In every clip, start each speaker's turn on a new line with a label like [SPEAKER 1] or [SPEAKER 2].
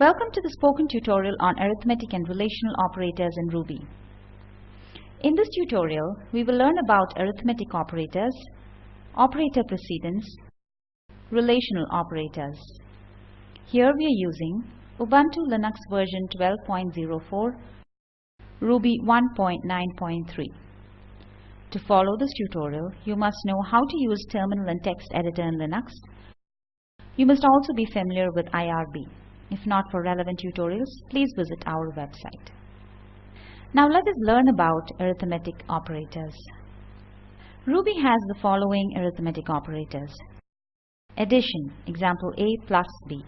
[SPEAKER 1] Welcome to the spoken tutorial on arithmetic and relational operators in Ruby. In this tutorial, we will learn about arithmetic operators, operator precedence, relational operators. Here we are using Ubuntu Linux version 12.04, Ruby 1.9.3. To follow this tutorial, you must know how to use Terminal and Text Editor in Linux. You must also be familiar with IRB. If not for relevant tutorials, please visit our website. Now let us learn about arithmetic operators. Ruby has the following arithmetic operators. Addition, example A plus B.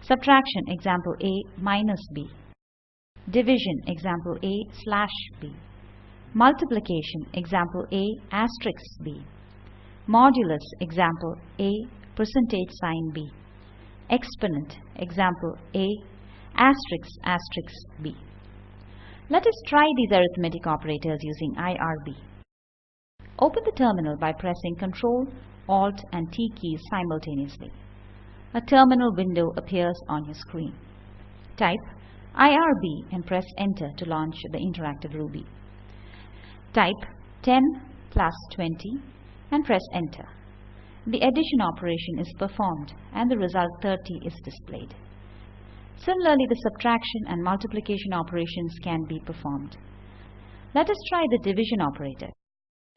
[SPEAKER 1] Subtraction, example A minus B. Division, example A slash B. Multiplication, example A asterisk B. Modulus, example A percentage sign B exponent, example a, asterisk, asterisk b. Let us try these arithmetic operators using IRB. Open the terminal by pressing Ctrl, Alt and T keys simultaneously. A terminal window appears on your screen. Type IRB and press Enter to launch the interactive Ruby. Type 10 plus 20 and press Enter the addition operation is performed and the result 30 is displayed. Similarly, the subtraction and multiplication operations can be performed. Let us try the division operator.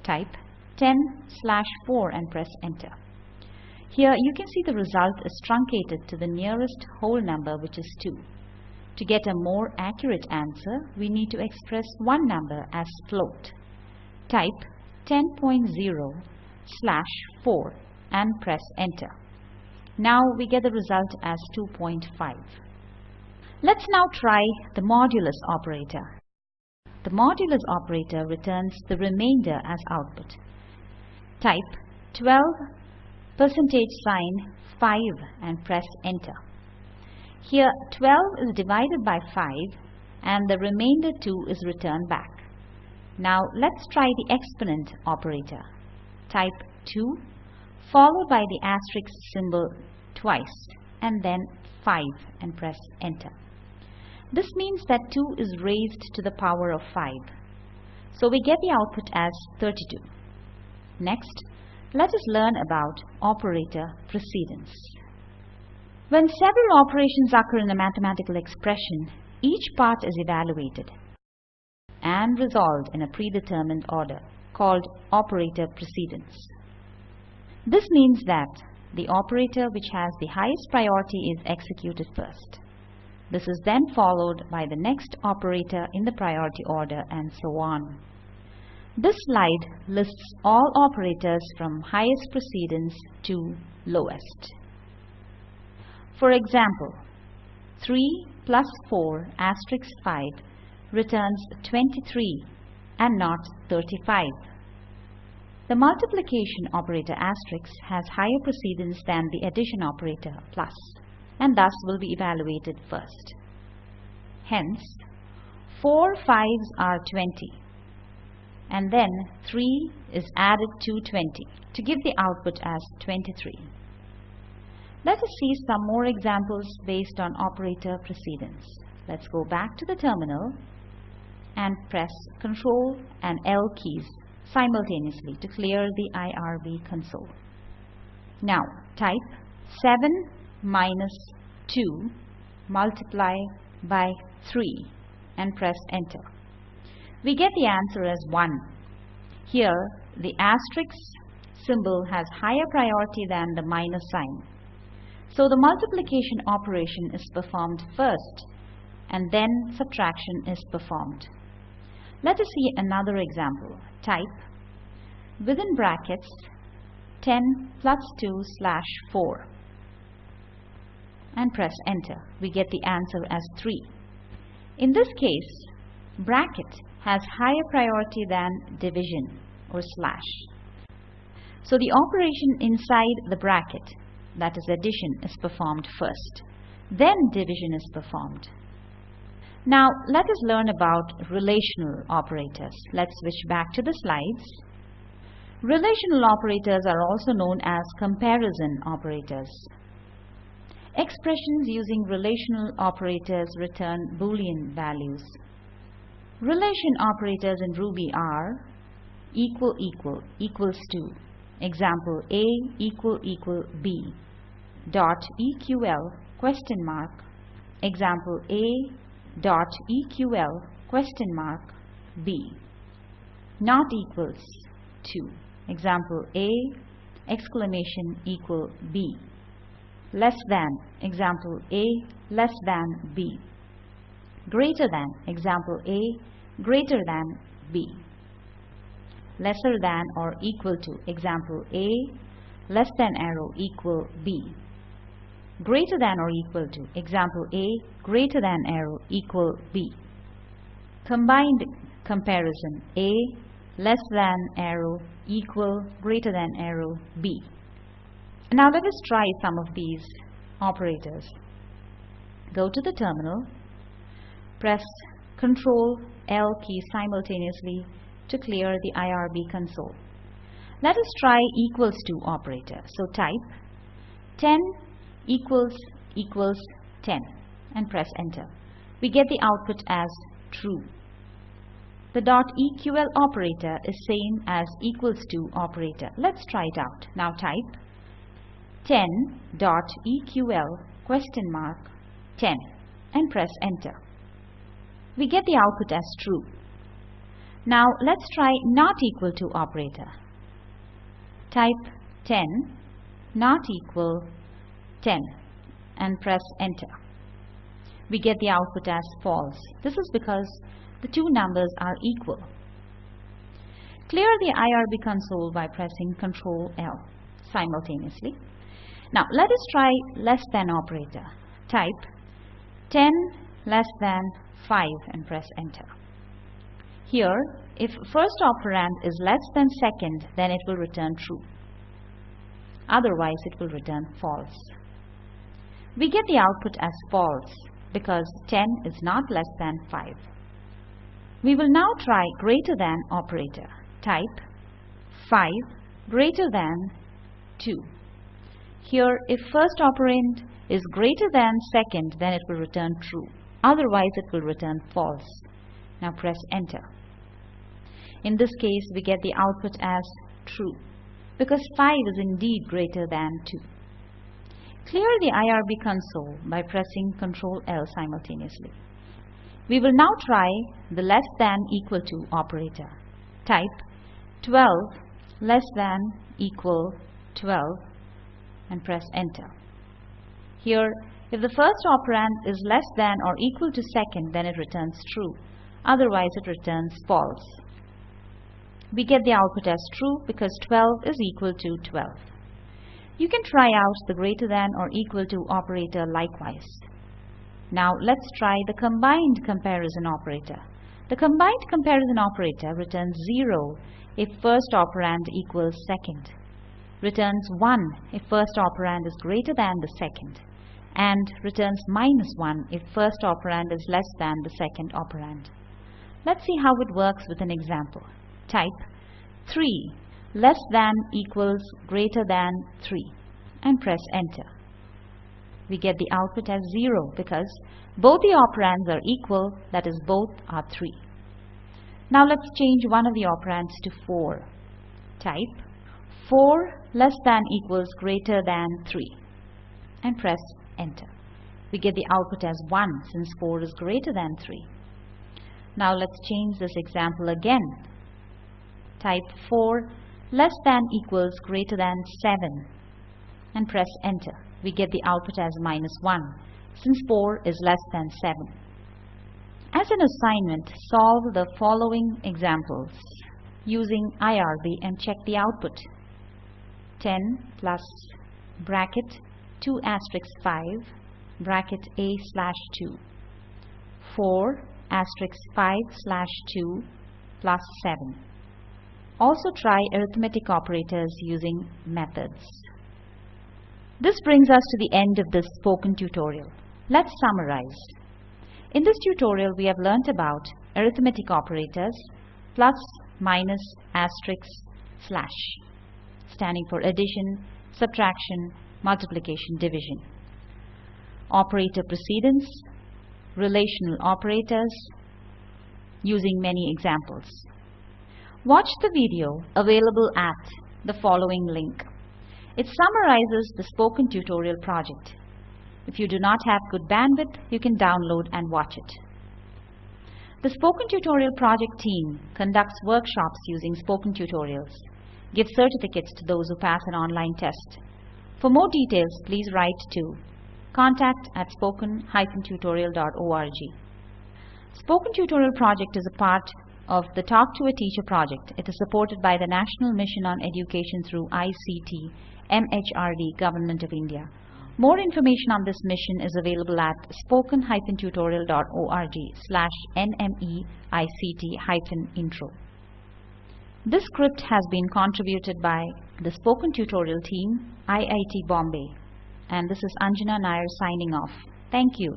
[SPEAKER 1] Type 10 slash 4 and press enter. Here you can see the result is truncated to the nearest whole number which is 2. To get a more accurate answer, we need to express one number as float. Type 10.0 slash 4 and press enter. Now we get the result as 2.5. Let's now try the modulus operator. The modulus operator returns the remainder as output. Type 12 percentage sign 5 and press enter. Here 12 is divided by 5 and the remainder 2 is returned back. Now let's try the exponent operator. Type 2 followed by the asterisk symbol twice and then 5 and press enter. This means that 2 is raised to the power of 5. So we get the output as 32. Next, let us learn about operator precedence. When several operations occur in a mathematical expression, each part is evaluated and resolved in a predetermined order called operator precedence. This means that the operator which has the highest priority is executed first. This is then followed by the next operator in the priority order and so on. This slide lists all operators from highest precedence to lowest. For example, 3 plus 4 asterisk 5 returns 23 and not 35. The multiplication operator asterisk has higher precedence than the addition operator plus and thus will be evaluated first. Hence, 4 5s are 20 and then 3 is added to 20 to give the output as 23. Let us see some more examples based on operator precedence. Let's go back to the terminal and press Ctrl and L keys simultaneously to clear the IRB console. Now type 7 minus 2 multiply by 3 and press enter. We get the answer as 1. Here the asterisk symbol has higher priority than the minus sign. So the multiplication operation is performed first and then subtraction is performed. Let us see another example. Type within brackets 10 plus 2 slash 4 and press enter. We get the answer as 3. In this case, bracket has higher priority than division or slash. So the operation inside the bracket, that is addition, is performed first. Then division is performed. Now, let us learn about relational operators. Let's switch back to the slides. Relational operators are also known as comparison operators. Expressions using relational operators return Boolean values. Relation operators in Ruby are equal equal equals to example a equal equal b dot eql question mark example a dot eql question mark b not equals to example a exclamation equal b less than example a less than b greater than example a greater than b lesser than or equal to example a less than arrow equal b greater than or equal to, example A greater than arrow equal B. Combined comparison A less than arrow equal greater than arrow B. Now let us try some of these operators. Go to the terminal, press Ctrl L key simultaneously to clear the IRB console. Let us try equals to operator. So type 10 equals equals 10 and press enter. We get the output as true. The dot .eql operator is same as equals to operator. Let's try it out. Now type ten dot eql question mark 10 and press enter. We get the output as true. Now let's try not equal to operator. Type 10 not equal 10 and press enter. We get the output as false. This is because the two numbers are equal. Clear the IRB console by pressing Ctrl L simultaneously. Now let us try less than operator. Type 10 less than 5 and press enter. Here, if first operand is less than second, then it will return true. Otherwise, it will return false. We get the output as false because 10 is not less than 5. We will now try greater than operator. Type 5 greater than 2. Here, if first operand is greater than second, then it will return true. Otherwise, it will return false. Now press enter. In this case, we get the output as true because 5 is indeed greater than 2. Clear the IRB console by pressing Ctrl L simultaneously. We will now try the less than equal to operator. Type 12 less than equal 12 and press enter. Here, if the first operand is less than or equal to second, then it returns true. Otherwise, it returns false. We get the output as true because 12 is equal to 12. You can try out the greater than or equal to operator likewise. Now let's try the combined comparison operator. The combined comparison operator returns 0 if first operand equals second, returns 1 if first operand is greater than the second, and returns minus 1 if first operand is less than the second operand. Let's see how it works with an example. Type 3 less than equals greater than 3 and press enter. We get the output as 0 because both the operands are equal, that is both are 3. Now let's change one of the operands to 4. Type 4 less than equals greater than 3 and press enter. We get the output as 1 since 4 is greater than 3. Now let's change this example again. Type 4 less than equals greater than 7 and press enter. We get the output as minus 1 since 4 is less than 7. As an assignment, solve the following examples using IRB and check the output. 10 plus bracket 2 asterisk 5 bracket A slash 2 4 asterisk 5 slash 2 plus 7. Also try arithmetic operators using methods. This brings us to the end of this spoken tutorial. Let's summarize. In this tutorial, we have learnt about arithmetic operators, plus, minus, asterisk, slash, standing for addition, subtraction, multiplication, division. Operator precedence, relational operators, using many examples. Watch the video available at the following link. It summarizes the spoken tutorial project. If you do not have good bandwidth, you can download and watch it. The Spoken Tutorial Project team conducts workshops using spoken tutorials, gives certificates to those who pass an online test. For more details, please write to contact at spoken-tutorial.org. Spoken Tutorial Project is a part of the Talk to a Teacher project. It is supported by the National Mission on Education through ICT MHRD, Government of India. More information on this mission is available at spoken-tutorial.org slash nmeict-intro. This script has been contributed by the Spoken Tutorial team, IIT Bombay. And this is Anjana Nair signing off. Thank you.